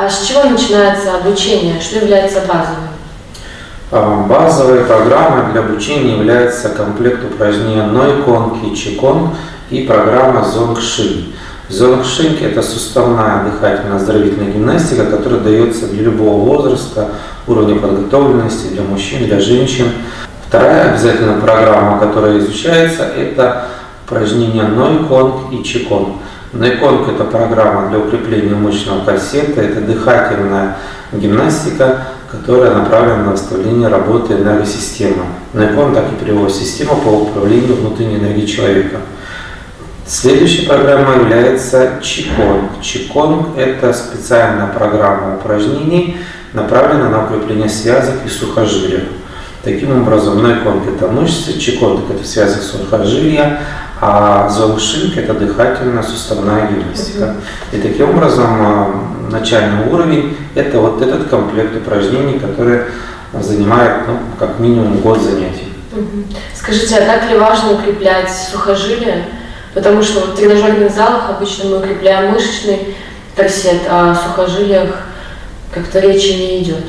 А с чего начинается обучение? Что является базовым? А, Базовой программой для обучения является комплект упражнений Нойкон, Кичикон и программа Зонгши. Зонгши – это суставная дыхательно-оздоровительная гимнастика, которая дается для любого возраста, уровня подготовленности, для мужчин, для женщин. Вторая обязательная программа, которая изучается, это упражнения Нойконг и Чиконг. Нойконг – это программа для укрепления мышечного корсета, это дыхательная гимнастика, которая направлена на восстановление работы энергосистемы. Нойконг так и переводит система по управлению внутренней энергией человека. Следующая программа является Чиконг. Чиконг – это специальная программа упражнений, направленная на укрепление связок и сухожилия. Таким образом, Нойконг – это мышцы, Чиконг – это связок сухожилия, а Зонгшинг – это дыхательная суставная гимнастика. И таким образом, начальный уровень – это вот этот комплект упражнений, который занимает ну, как минимум год занятий. Скажите, а так ли важно укреплять сухожилия? Потому что в тренажерных залах обычно мы укрепляем мышечный корсет, а о сухожилиях как-то речи не идет.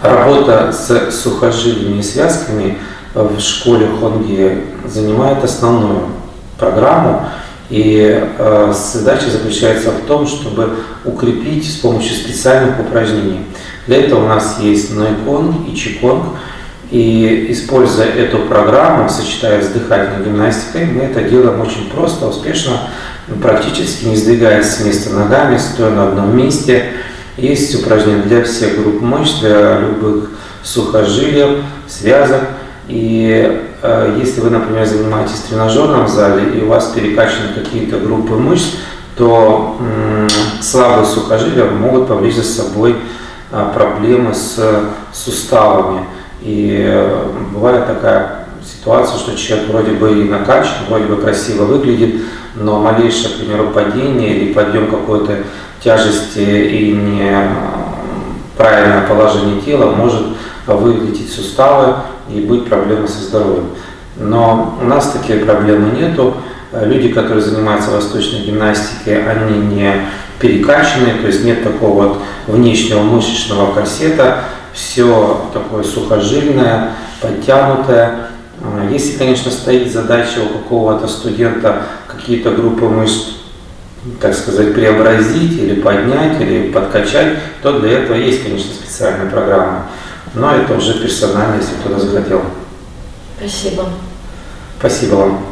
Работа с сухожилиями и связками в школе Хонги занимает основную программу. И э, задача заключается в том, чтобы укрепить с помощью специальных упражнений. Для этого у нас есть Нойконг и Чиконг. И используя эту программу, сочетая с дыхательной гимнастикой, мы это делаем очень просто, успешно, практически не сдвигаясь с места ногами, стоя на одном месте. Есть упражнения для всех групп мышц, для любых сухожилий, связок. И э, если вы, например, занимаетесь в тренажерном зале и у вас перекачаны какие-то группы мышц, то э, слабые сухожилия могут повлечь за собой э, проблемы с суставами. И э, бывает такая ситуация, что человек вроде бы и накачан, вроде бы красиво выглядит, но малейшее, к примеру, падение или подъем какой-то тяжести и неправильное положение тела может вылететь суставы и быть проблемы со здоровьем. Но у нас такие проблемы нету. Люди, которые занимаются восточной гимнастикой, они не перекачанные, то есть нет такого вот внешнего мышечного корсета, все такое сухожильное, подтянутое. Если, конечно, стоит задача у какого-то студента какие-то группы мышц, так сказать, преобразить или поднять, или подкачать, то для этого есть, конечно, специальная программа. Но это уже персонально, если кто-то захотел. Спасибо. Спасибо вам.